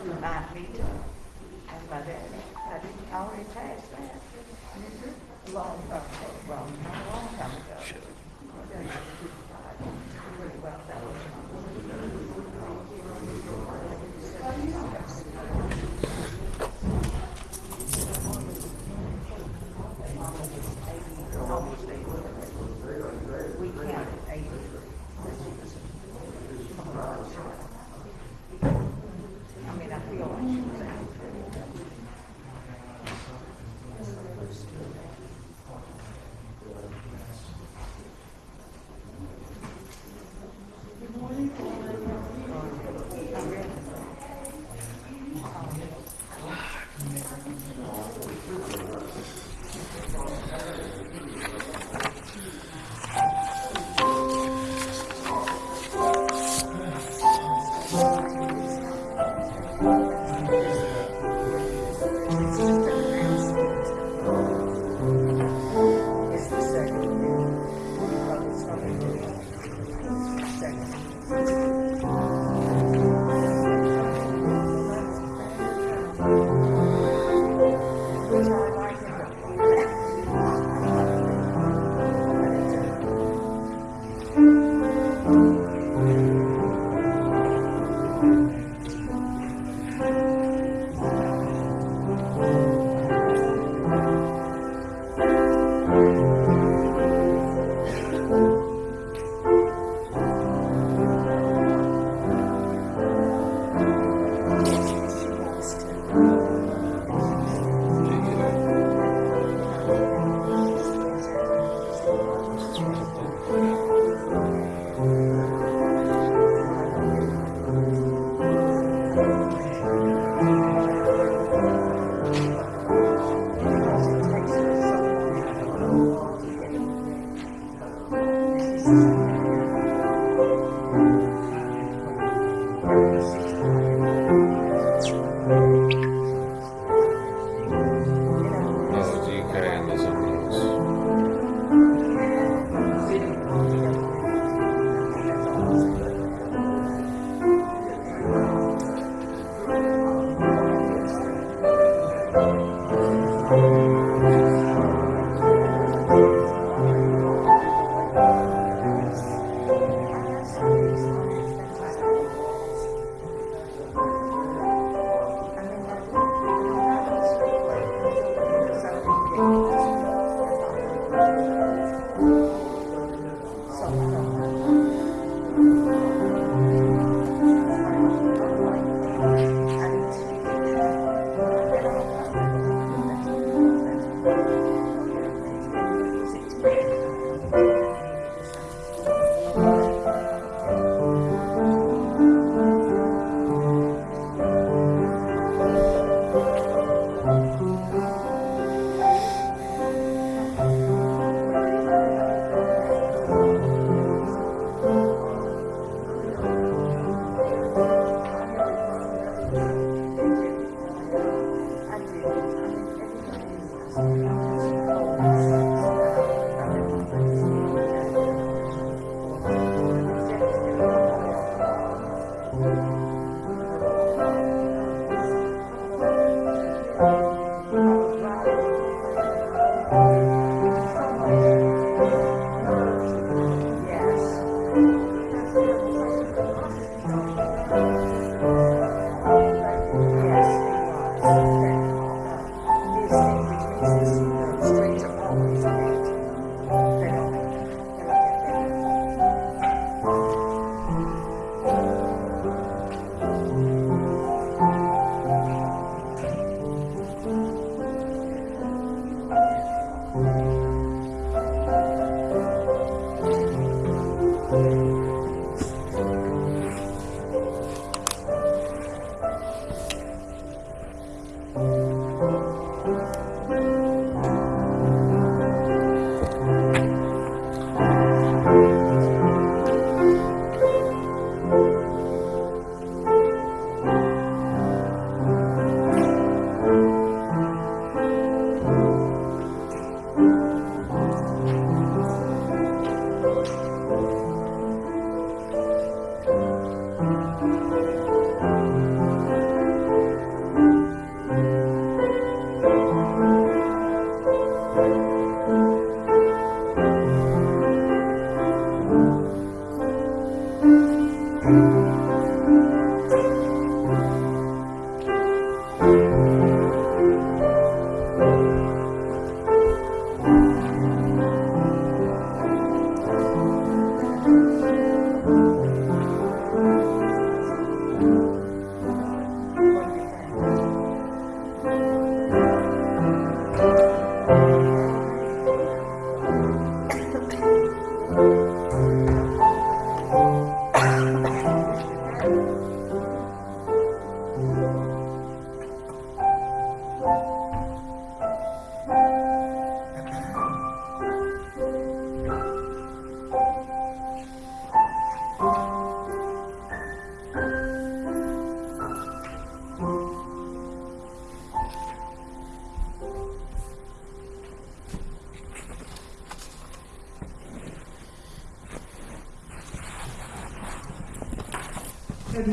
Might be too. That's my dad. I didn't already pass that. Long time ago, well, not a long time ago. Pretty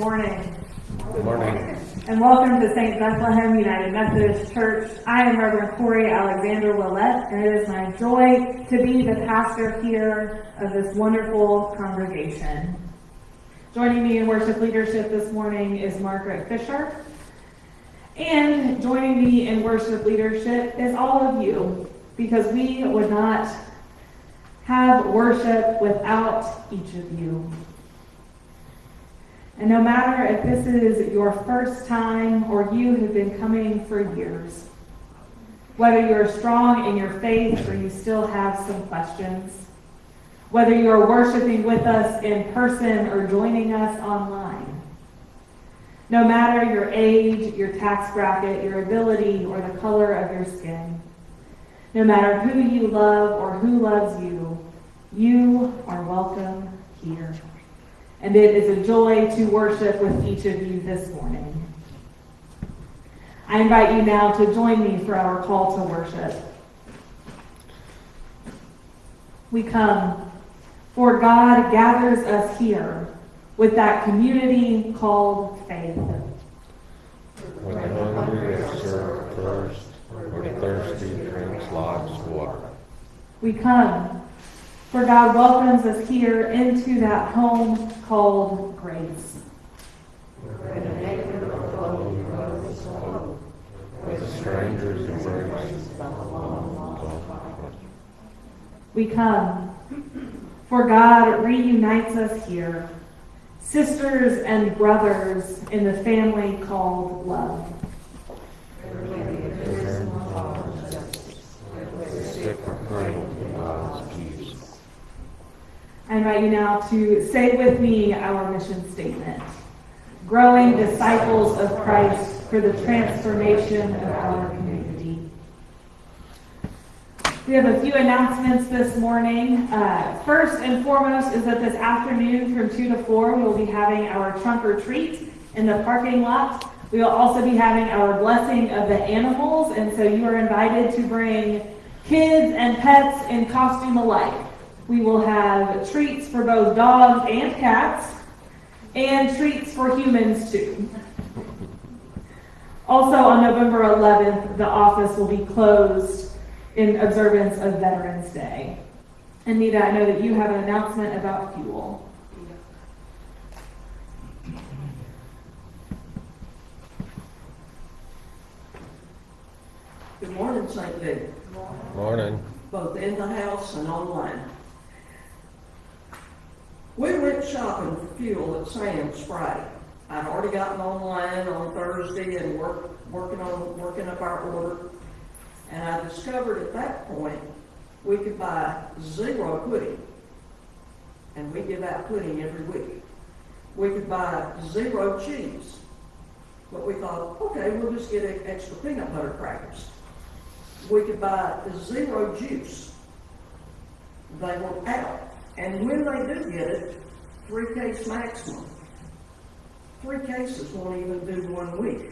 morning, Good morning. and welcome to St. Bethlehem United Methodist Church. I am Reverend Corey Alexander Willett, and it is my joy to be the pastor here of this wonderful congregation. Joining me in worship leadership this morning is Margaret Fisher. And joining me in worship leadership is all of you, because we would not have worship without each of you. And no matter if this is your first time or you have been coming for years, whether you're strong in your faith or you still have some questions, whether you're worshiping with us in person or joining us online, no matter your age, your tax bracket, your ability, or the color of your skin, no matter who you love or who loves you, you are welcome here. And it is a joy to worship with each of you this morning. I invite you now to join me for our call to worship. We come, for God gathers us here with that community called faith. When the hungry is served first, or the thirsty drinks lots of water. We come, for God welcomes us here into that home called grace. We come, for God reunites us here, sisters and brothers in the family called love. Sick or cradled in God's peace. I invite you now to say with me our mission statement. Growing disciples of Christ for the transformation of our community. We have a few announcements this morning. Uh, first and foremost is that this afternoon from 2 to 4, we will be having our trunk or treat in the parking lot. We will also be having our blessing of the animals, and so you are invited to bring kids and pets in costume alike. We will have treats for both dogs and cats, and treats for humans too. Also, on November 11th, the office will be closed in observance of Veterans Day. Anita, I know that you have an announcement about fuel. Good morning, St. David, Morning. both in the house and online. We went shopping for fuel at Sam's Friday. I'd already gotten online on Thursday and worked, working on, working up our order. And I discovered at that point, we could buy zero pudding. And we give out pudding every week. We could buy zero cheese. But we thought, okay, we'll just get extra peanut butter crackers we could buy zero juice. They were out. And when they do get it, three case maximum. Three cases won't even do one week.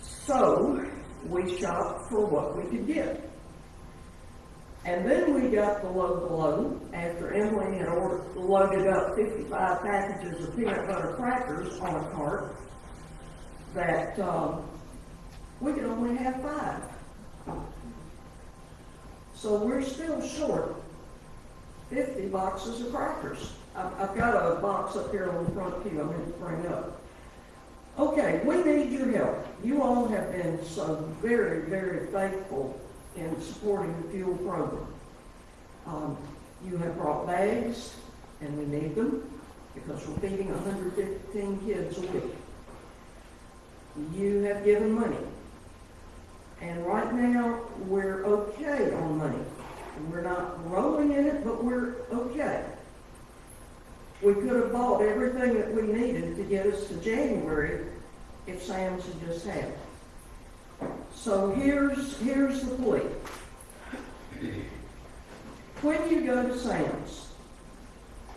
So, we shopped for what we could get. And then we got the low blow after Emily had ordered, loaded up fifty-five packages of peanut butter crackers on a cart that, um, we could only have five. So we're still short fifty boxes of crackers. I've, I've got a box up here on the front pew I'm going to bring up. Okay, we need your help. You all have been so very, very faithful in supporting the fuel program. Um, you have brought bags, and we need them, because we're feeding hundred fifteen kids a week. You have given money. And right now, we're okay on money. We're not rolling in it, but we're okay. We could have bought everything that we needed to get us to January if Sam's had just had. it. So here's, here's the plea. When you go to Sam's,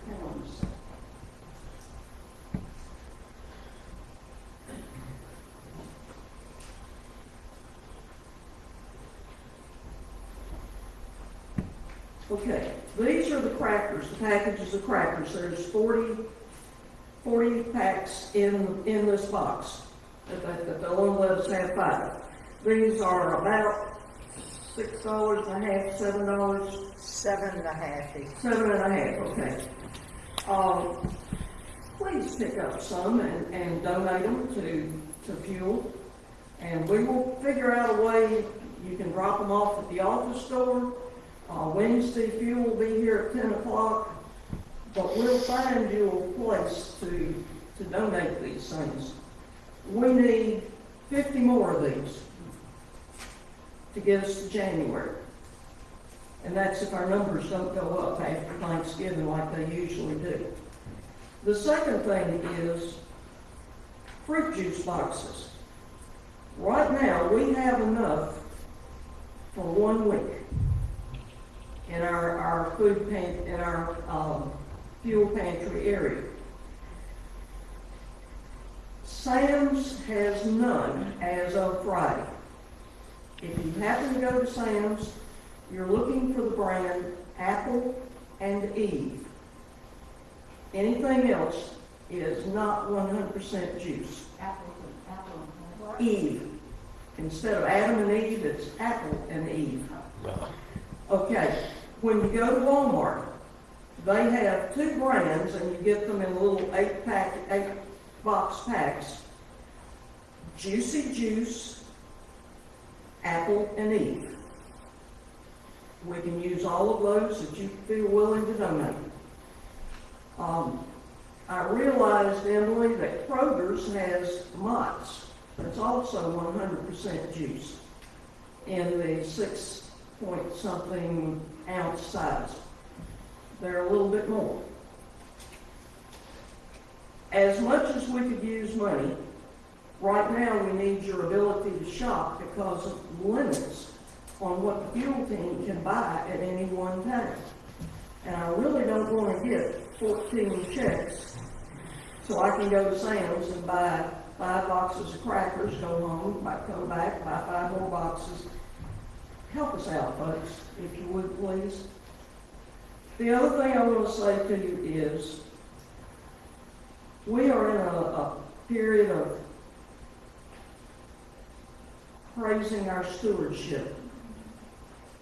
hang on a second. Okay, these are the crackers, the packages of crackers. There's 40, forty packs in, in this box. That, that they'll only let us have five. These are about six dollars and a half, seven dollars, Seven and a half each. seven and a half, okay. Um, please pick up some and, and donate them to, to fuel. And we will figure out a way, you can drop them off at the office door. Uh, Wednesday, fuel will be here at ten o'clock. But we'll find you a place to, to donate these things. We need fifty more of these to get us to January. And that's if our numbers don't go up after Thanksgiving like they usually do. The second thing is fruit juice boxes. Right now, we have enough for one week in our, our food pan, in our, um, fuel pantry area. Sam's has none as of Friday. If you happen to go to Sam's, you're looking for the brand Apple and Eve. Anything else is not one hundred percent juice. Apple, apple. Eve. Instead of Adam and Eve, it's Apple and Eve. No. Okay, when you go to Walmart, they have two brands and you get them in little eight pack, eight box packs. Juicy Juice, Apple and Eve. We can use all of those that you feel willing to donate. Um, I realized, Emily, that Kroger's has Mott's. It's also one hundred percent juice in the six point something ounce size. They're a little bit more. As much as we could use money, right now we need your ability to shop because of limits on what the fuel team can buy at any one time. And I really don't want to get fourteen checks so I can go to Sam's and buy five boxes of crackers, go home, come back, buy five more boxes. Help us out, folks, if you would, please. The other thing I want to say to you is, we are in a, a period of praising our stewardship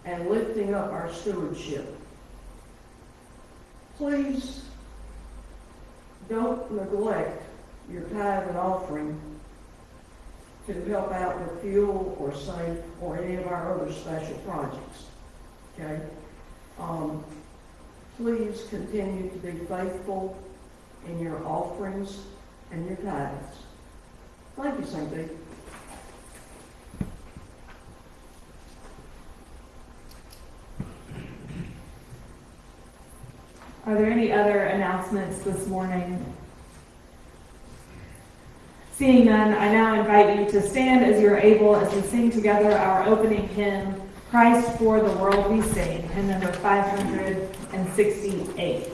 and lifting up our stewardship. Please don't neglect your tithe and offering to help out with fuel or safe or any of our other special projects. Okay? Um, please continue to be faithful in your offerings and your tithes. Thank you, St. Are there any other announcements this morning? Seeing none, I now invite you to stand as you're able as we sing together our opening hymn, Christ for the World We Sing, hymn number 568.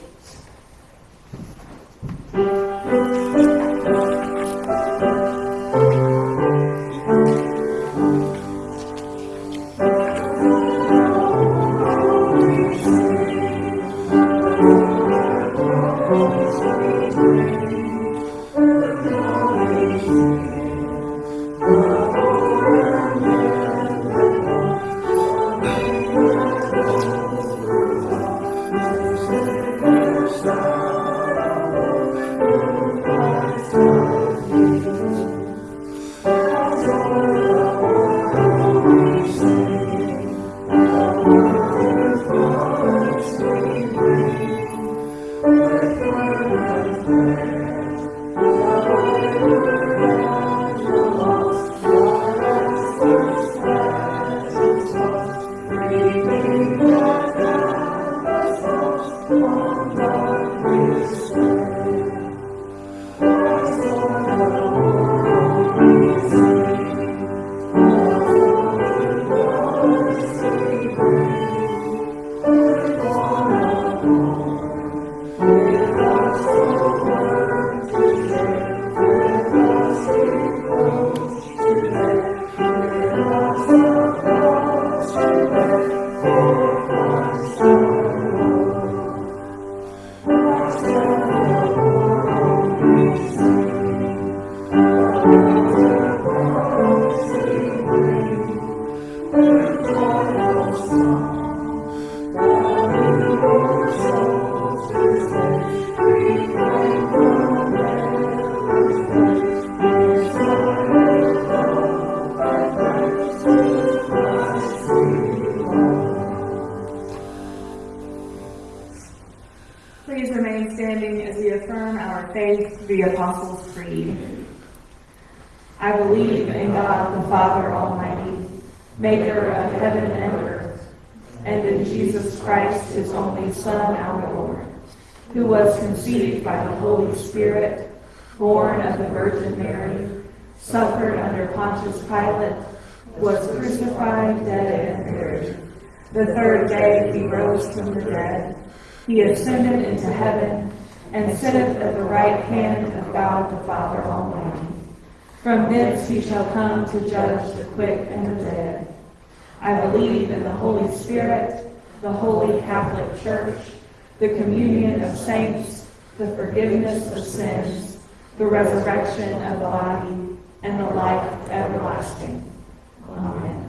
He ascended into heaven and sitteth at the right hand of God the Father Almighty. From thence he shall come to judge the quick and the dead. I believe in the Holy Spirit, the holy Catholic Church, the communion of saints, the forgiveness of sins, the resurrection of the body, and the life everlasting. Amen.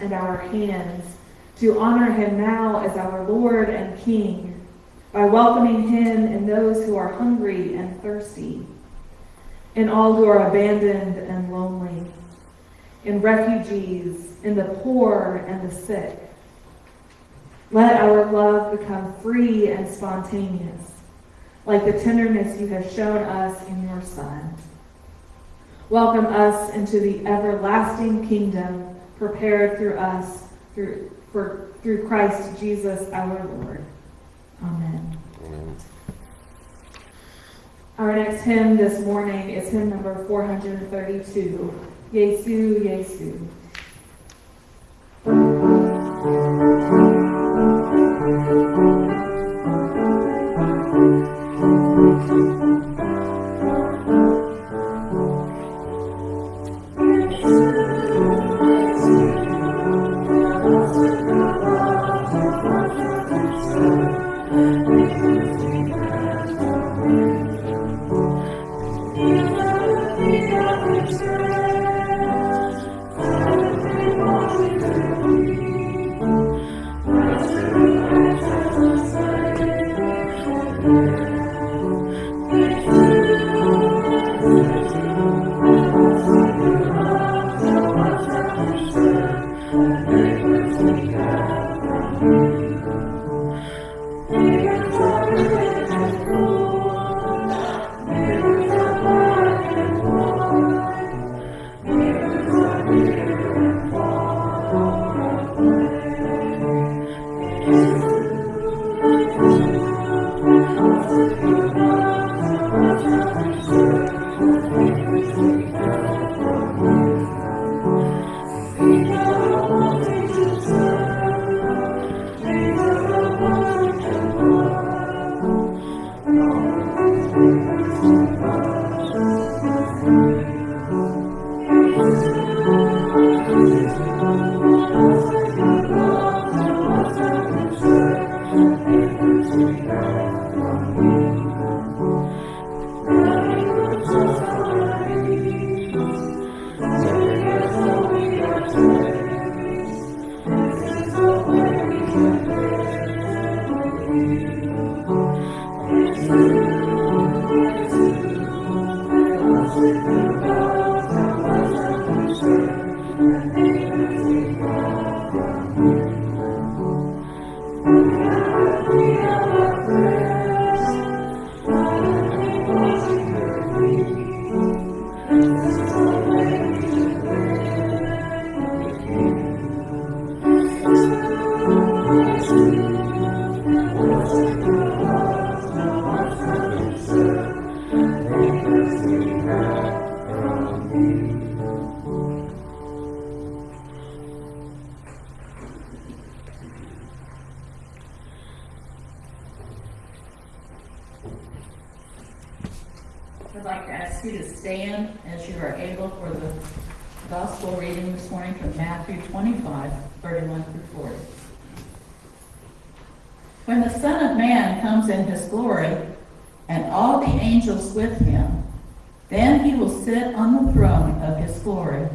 And our hands to honor him now as our Lord and King by welcoming him in those who are hungry and thirsty, in all who are abandoned and lonely, in refugees, in the poor and the sick. Let our love become free and spontaneous, like the tenderness you have shown us in your Son. Welcome us into the everlasting kingdom prepared through us, through, for, through Christ Jesus our Lord. Amen. Amen. Our next hymn this morning is hymn number 432, Yesu, Yesu. Matthew 25, 31 through 40. When the Son of Man comes in his glory, and all the angels with him, then he will sit on the throne of his glory.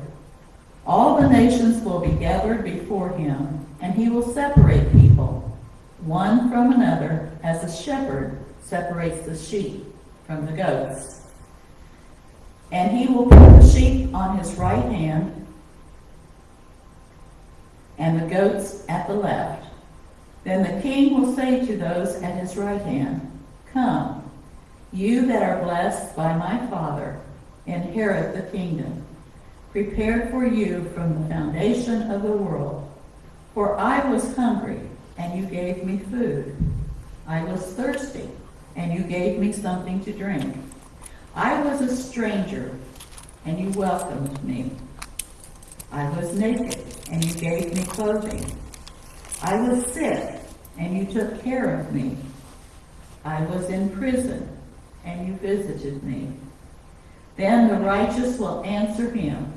All the nations will be gathered before him, and he will separate people, one from another, as a shepherd separates the sheep from the goats. And he will put the sheep on his right hand and the goats at the left. Then the king will say to those at his right hand, Come, you that are blessed by my Father, inherit the kingdom, prepared for you from the foundation of the world. For I was hungry, and you gave me food. I was thirsty, and you gave me something to drink. I was a stranger, and you welcomed me. I was naked, and you gave me clothing. I was sick, and you took care of me. I was in prison, and you visited me. Then the righteous will answer him,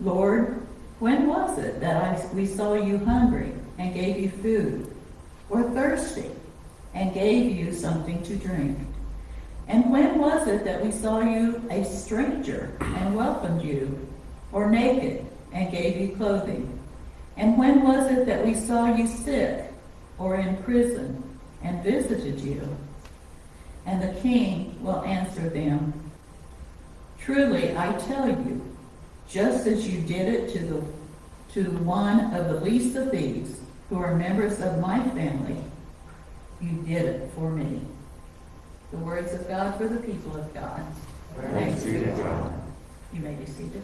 Lord, when was it that I, we saw you hungry and gave you food, or thirsty and gave you something to drink? And when was it that we saw you a stranger and welcomed you, or naked and gave you clothing? And when was it that we saw you sick or in prison and visited you? And the king will answer them, Truly I tell you, just as you did it to the to one of the least of these who are members of my family, you did it for me. The words of God for the people of God. Thanks be to God. You may be seated.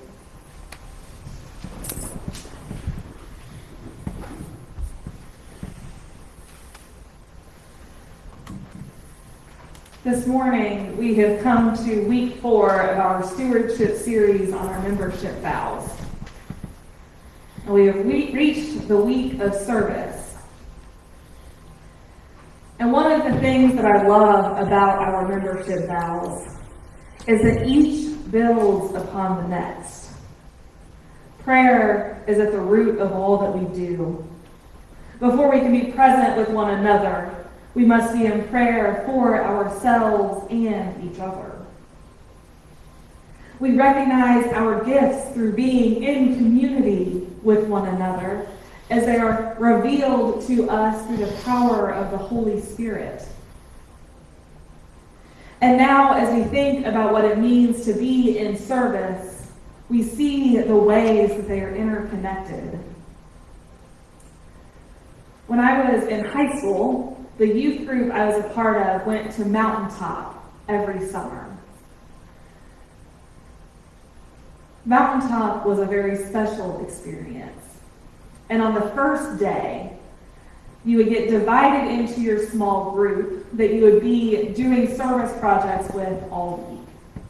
This morning, we have come to week four of our stewardship series on our membership vows. And we have we- reached the week of service. And one of the things that I love about our membership vows is that each builds upon the next. Prayer is at the root of all that we do. Before we can be present with one another, we must be in prayer for ourselves and each other. We recognize our gifts through being in community with one another as they are revealed to us through the power of the Holy Spirit. And now, as we think about what it means to be in service, we see the ways that they are interconnected. When I was in high school, the youth group I was a part of went to Mountaintop every summer. Mountaintop was a very special experience. And on the first day, you would get divided into your small group that you would be doing service projects with all week.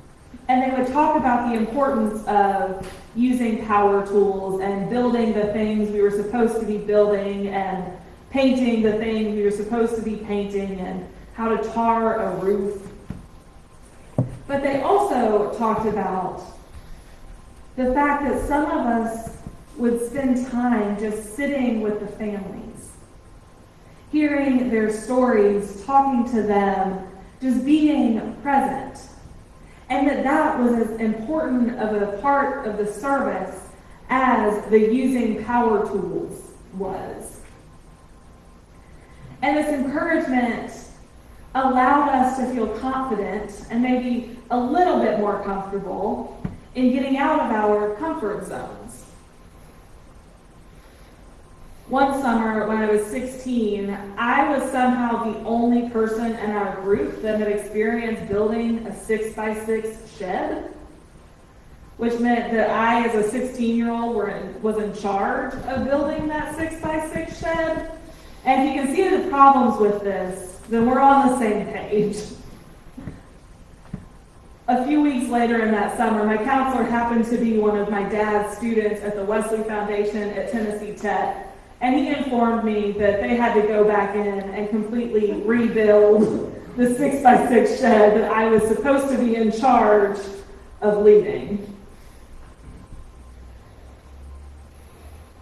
And they would talk about the importance of using power tools and building the things we were supposed to be building and painting the thing were supposed to be painting and how to tar a roof. But they also talked about the fact that some of us would spend time just sitting with the families, hearing their stories, talking to them, just being present. And that that was as important of a part of the service as the using power tools was. And this encouragement allowed us to feel confident and maybe a little bit more comfortable in getting out of our comfort zones. One summer when I was 16, I was somehow the only person in our group that had experienced building a six by six shed, which meant that I, as a 16 year old, was in charge of building that six by six shed. And if you can see the problems with this, then we're on the same page. A few weeks later in that summer, my counselor happened to be one of my dad's students at the Wesley Foundation at Tennessee Tech, and he informed me that they had to go back in and completely rebuild the six by six shed that I was supposed to be in charge of leading.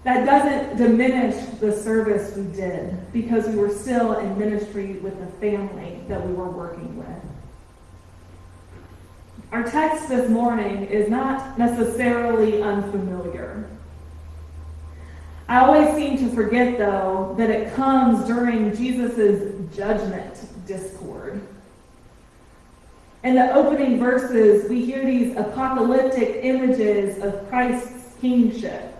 That doesn't diminish the service we did because we were still in ministry with the family that we were working with. Our text this morning is not necessarily unfamiliar. I always seem to forget, though, that it comes during Jesus' judgment discord. In the opening verses, we hear these apocalyptic images of Christ's kingship.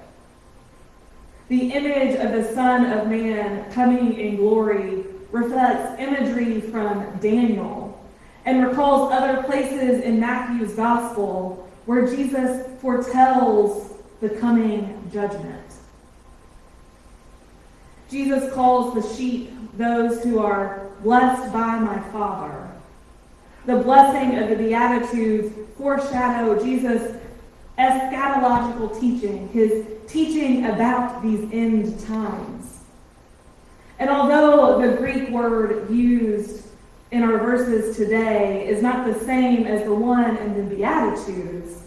The image of the Son of Man coming in glory reflects imagery from Daniel and recalls other places in Matthew's gospel where Jesus foretells the coming judgment. Jesus calls the sheep those who are blessed by my Father. The blessing of the Beatitudes foreshadow Jesus' eschatological teaching, his teaching about these end times. And although the Greek word used in our verses today is not the same as the one in the Beatitudes,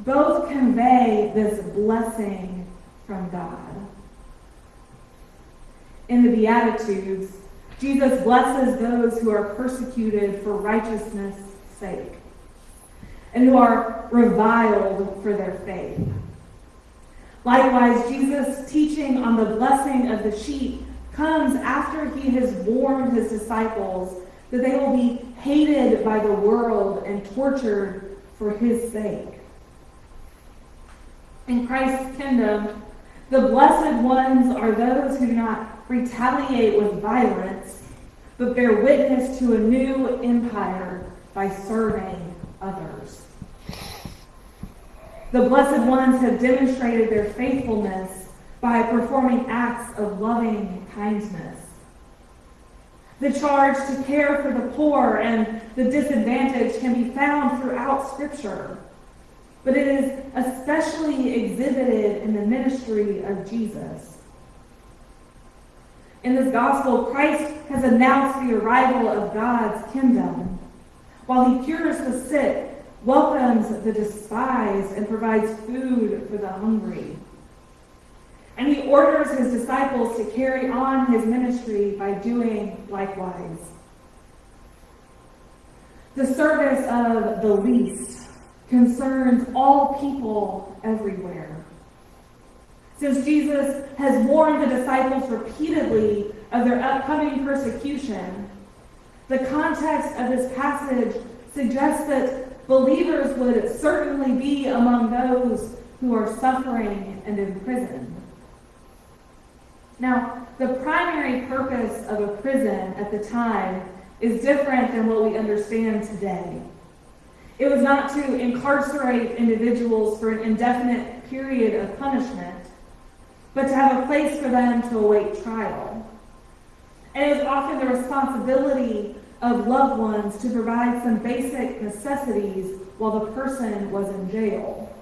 both convey this blessing from God. In the Beatitudes, Jesus blesses those who are persecuted for righteousness' sake and who are reviled for their faith. Likewise, Jesus' teaching on the blessing of the sheep comes after he has warned his disciples that they will be hated by the world and tortured for his sake. In Christ's kingdom, the blessed ones are those who do not retaliate with violence, but bear witness to a new empire by serving others. The blessed ones have demonstrated their faithfulness by performing acts of loving kindness. The charge to care for the poor and the disadvantaged can be found throughout Scripture, but it is especially exhibited in the ministry of Jesus. In this gospel, Christ has announced the arrival of God's kingdom. While he cures the sick, welcomes the despised, and provides food for the hungry. And he orders his disciples to carry on his ministry by doing likewise. The service of the least concerns all people everywhere. Since Jesus has warned the disciples repeatedly of their upcoming persecution, the context of this passage suggests that believers would certainly be among those who are suffering and imprisoned. Now, the primary purpose of a prison at the time is different than what we understand today. It was not to incarcerate individuals for an indefinite period of punishment, but to have a place for them to await trial. And it was often the responsibility of loved ones to provide some basic necessities while the person was in jail.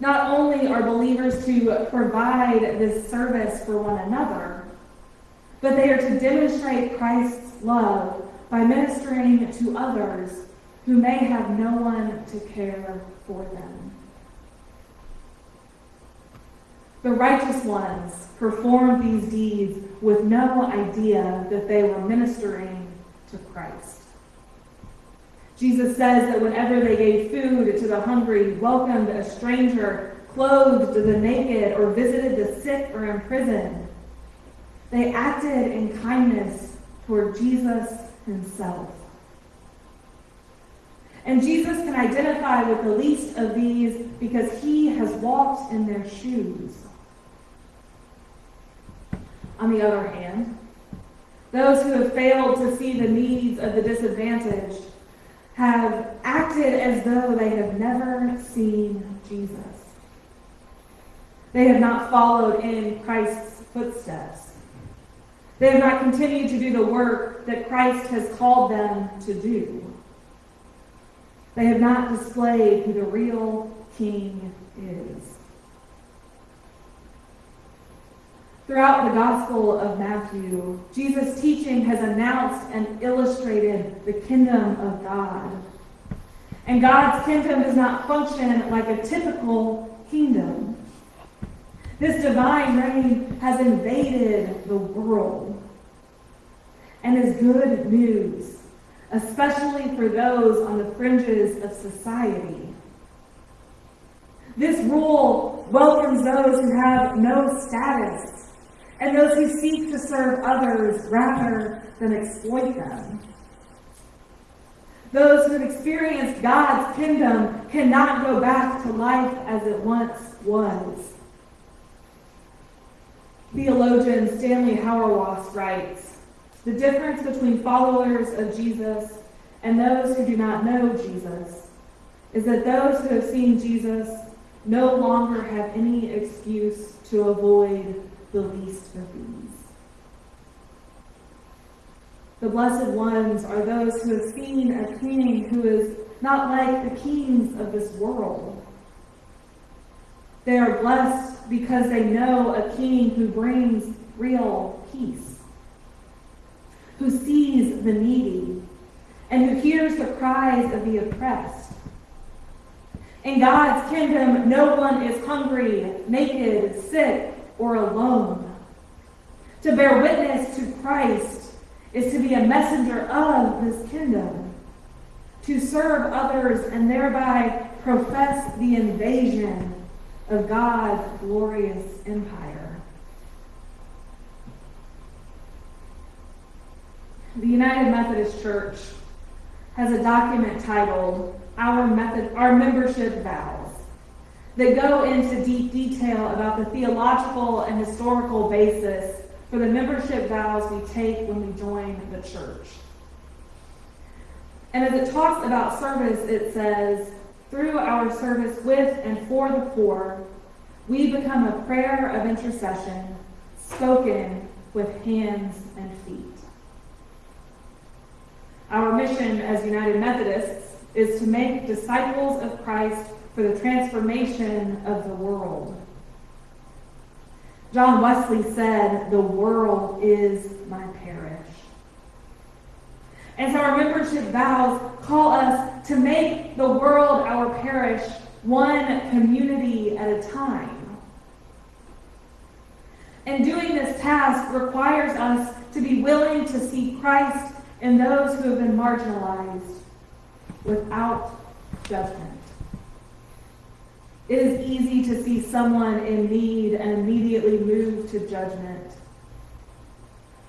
Not only are believers to provide this service for one another, but they are to demonstrate Christ's love by ministering to others who may have no one to care for them. The righteous ones performed these deeds with no idea that they were ministering to Christ. Jesus says that whenever they gave food to the hungry, welcomed a stranger, clothed the naked, or visited the sick or imprisoned, they acted in kindness toward Jesus himself. And Jesus can identify with the least of these because he has walked in their shoes. On the other hand, those who have failed to see the needs of the disadvantaged have acted as though they have never seen Jesus. They have not followed in Christ's footsteps. They have not continued to do the work that Christ has called them to do. They have not displayed who the real king is. Throughout the Gospel of Matthew, Jesus' teaching has announced and illustrated the kingdom of God. And God's kingdom does not function like a typical kingdom. This divine reign has invaded the world and is good news, especially for those on the fringes of society. This rule welcomes those who have no status and those who seek to serve others rather than exploit them. Those who have experienced God's kingdom cannot go back to life as it once was. Theologian Stanley Hauerwas writes, the difference between followers of Jesus and those who do not know Jesus is that those who have seen Jesus no longer have any excuse to avoid the least of these. The blessed ones are those who have seen a king who is not like the kings of this world. They are blessed because they know a king who brings real peace, who sees the needy, and who hears the cries of the oppressed. In God's kingdom, no one is hungry, naked, sick, or alone. To bear witness to Christ is to be a messenger of this kingdom, to serve others and thereby profess the invasion of God's glorious empire. The United Methodist Church has a document titled Our Method Our Membership Vows that go into deep detail about the theological and historical basis for the membership vows we take when we join the church. And as it talks about service, it says, through our service with and for the poor, we become a prayer of intercession spoken with hands and feet. Our mission as United Methodists is to make disciples of Christ for the transformation of the world. John Wesley said, The world is my parish. And so our membership vows call us to make the world our parish one community at a time. And doing this task requires us to be willing to see Christ in those who have been marginalized without judgment. It is easy to see someone in need and immediately move to judgment.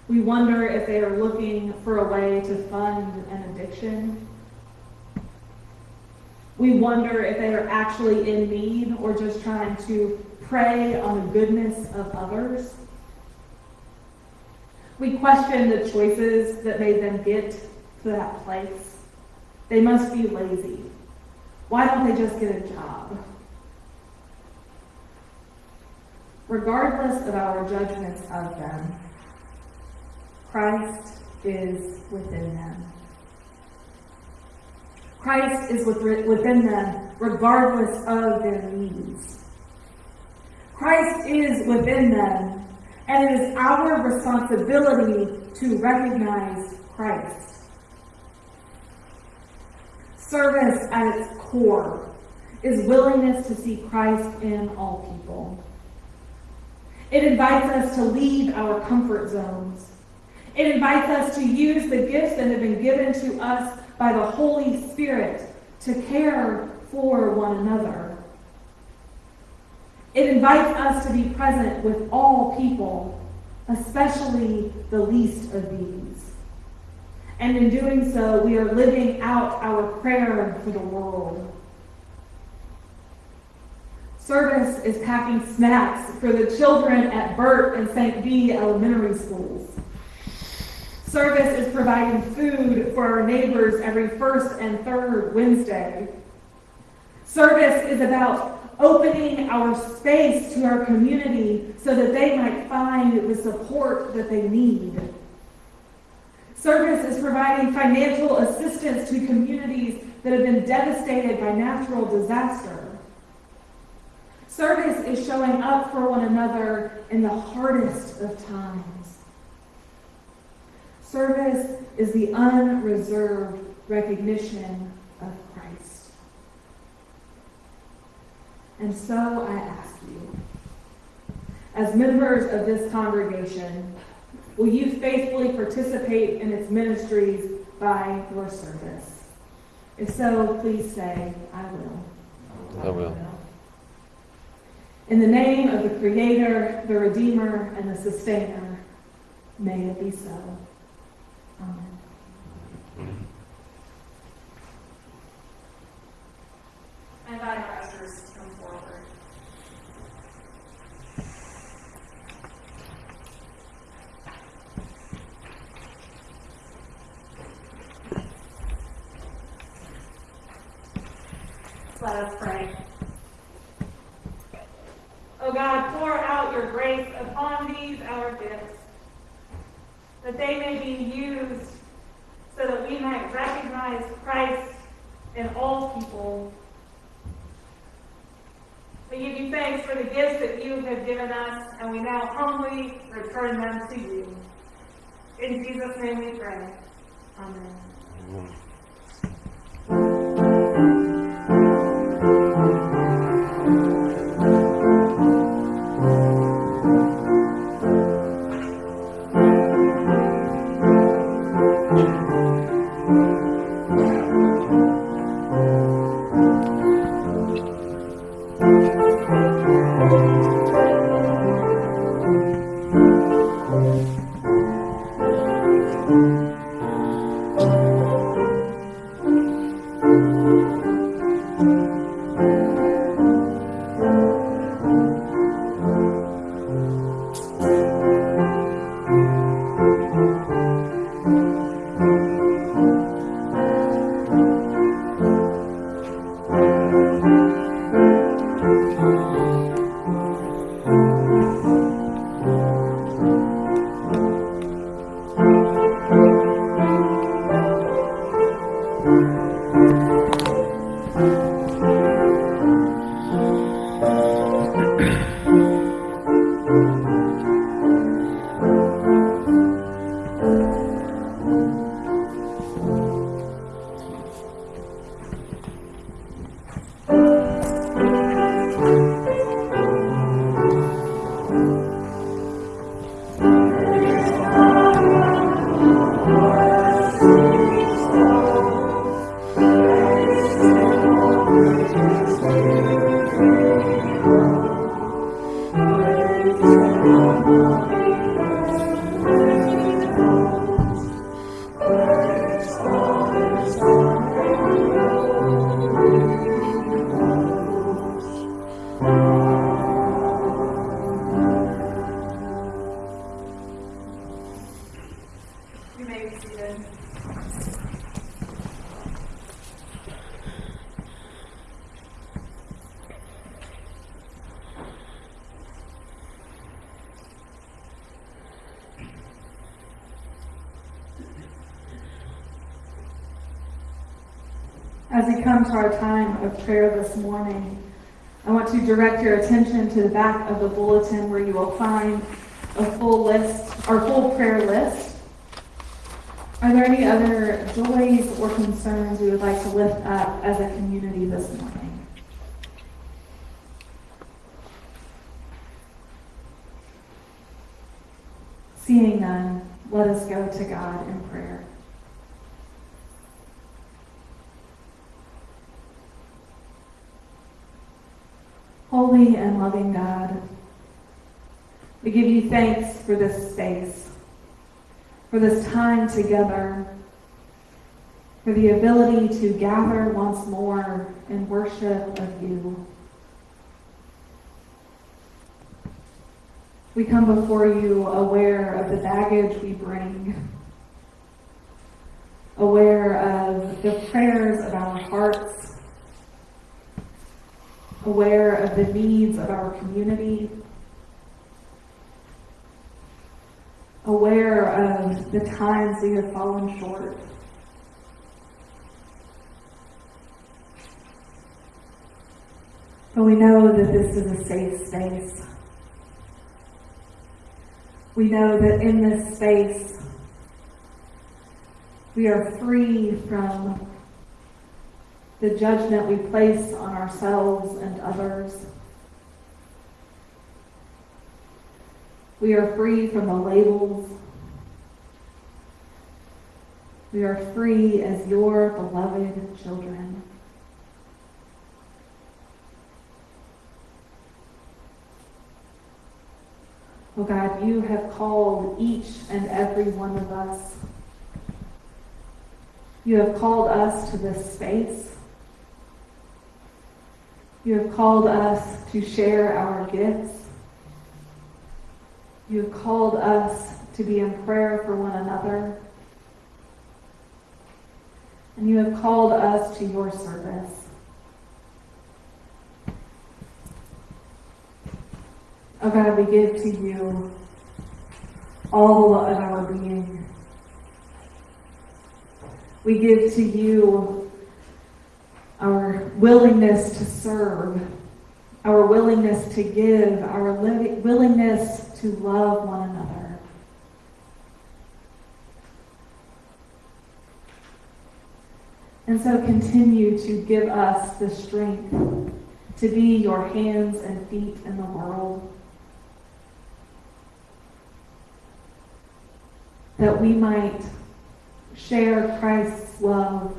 We wonder if they are looking for a way to fund an addiction. We wonder if they are actually in need or just trying to prey on the goodness of others. We question the choices that made them get to that place. They must be lazy. Why don't they just get a job? Regardless of our judgments of them, Christ is within them. Christ is within them regardless of their needs. Christ is within them, and it is our responsibility to recognize Christ. Service at its core is willingness to see Christ in all people. It invites us to leave our comfort zones. It invites us to use the gifts that have been given to us by the Holy Spirit to care for one another. It invites us to be present with all people, especially the least of these. And in doing so, we are living out our prayer for the world. Service is packing snacks for the children at Burt and St. B elementary schools. Service is providing food for our neighbors every first and third Wednesday. Service is about opening our space to our community so that they might find the support that they need. Service is providing financial assistance to communities that have been devastated by natural disaster. Service is showing up for one another in the hardest of times. Service is the unreserved recognition of Christ. And so I ask you, as members of this congregation, will you faithfully participate in its ministries by your service? If so, please say, I will. I will. In the name of the Creator, the Redeemer, and the Sustainer, may it be so. Amen. I invite our come forward. Let us pray. God, pour out your grace upon these our gifts, that they may be used so that we might recognize Christ in all people. We give you thanks for the gifts that you have given us, and we now humbly return them to you. In Jesus' name we pray. Amen. You prayer this morning, I want to direct your attention to the back of the bulletin where you will find a full list, our full prayer list. Are there any other joys or concerns we would like to lift up as a community this morning? Seeing none, let us go to God in prayer. Holy and loving God, we give you thanks for this space, for this time together, for the ability to gather once more in worship of you. We come before you aware of the baggage we bring, aware of the prayers of our hearts aware of the needs of our community, aware of the times we have fallen short. But we know that this is a safe space. We know that in this space, we are free from the judgment we place on ourselves and others. We are free from the labels. We are free as your beloved children. Oh God, you have called each and every one of us. You have called us to this space. You have called us to share our gifts. You have called us to be in prayer for one another. And you have called us to your service. Oh God, we give to you all of our being. We give to you our willingness to serve, our willingness to give, our li- willingness to love one another. And so continue to give us the strength to be your hands and feet in the world. That we might share Christ's love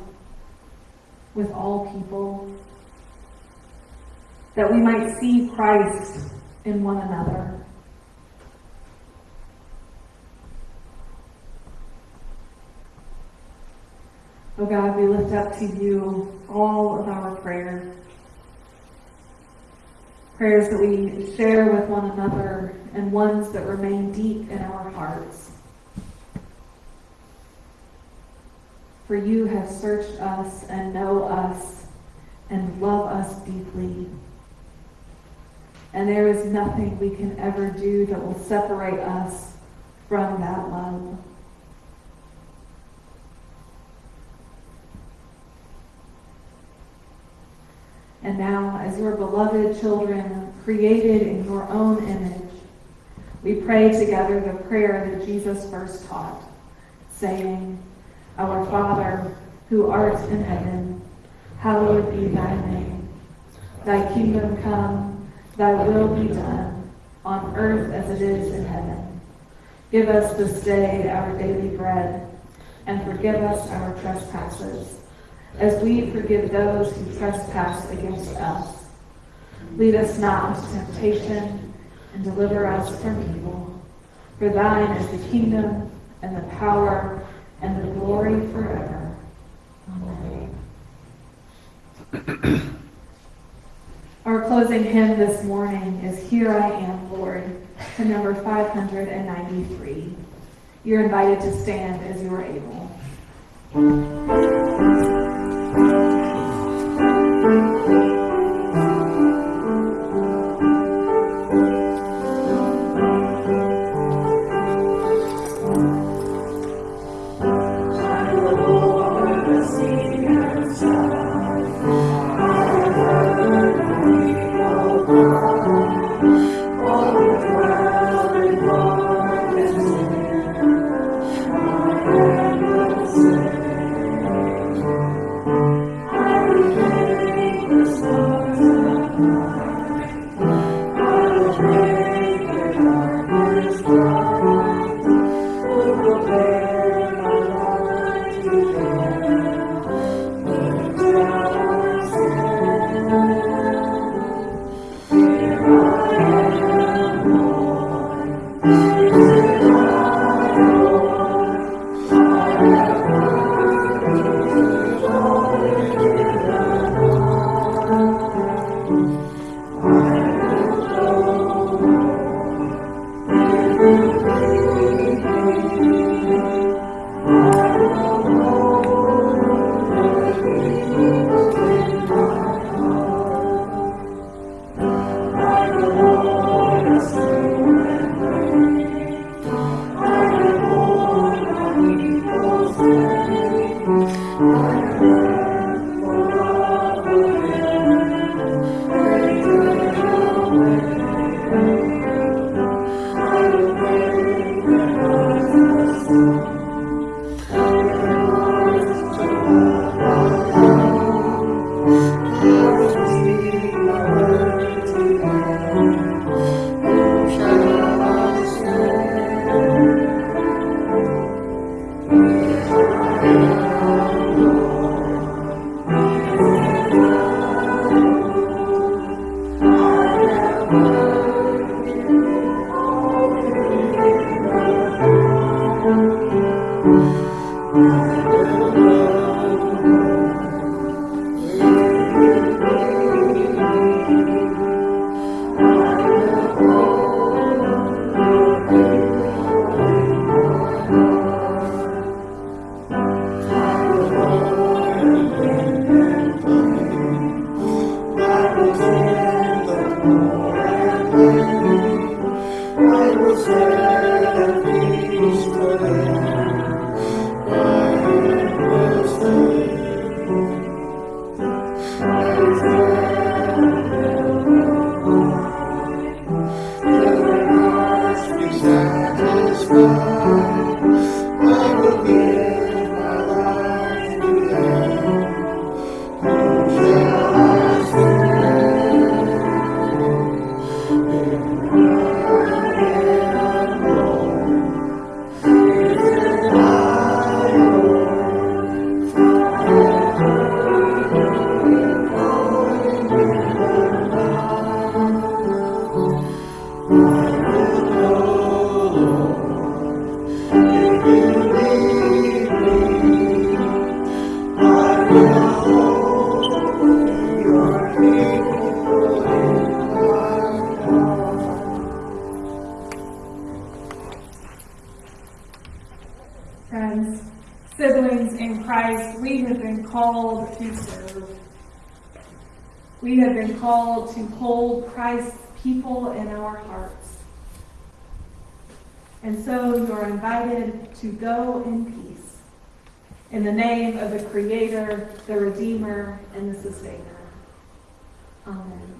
with all people. That we might see Christ in one another. Oh God, we lift up to you all of our prayers. Prayers that we share with one another and ones that remain deep in our hearts. For you have searched us and know us and love us deeply. And there is nothing we can ever do that will separate us from that love. And now, as your beloved children, created in your own image, we pray together the prayer that Jesus first taught, saying, Our Father, who art in heaven, hallowed be thy name. Thy kingdom come, thy will be done, on earth as it is in heaven. Give us this day our daily bread, and forgive us our trespasses as we forgive those who trespass against us. Lead us not into temptation, and deliver us from evil. For thine is the kingdom, and the power, and the glory forever. Amen. Our closing hymn this morning is Here I Am, Lord, to number 593. You're invited to stand as you are able. Been called to serve. We have been called to hold Christ's people in our hearts. And so you are invited to go in peace. In the name of the Creator, the Redeemer, and the Sustainer. Amen.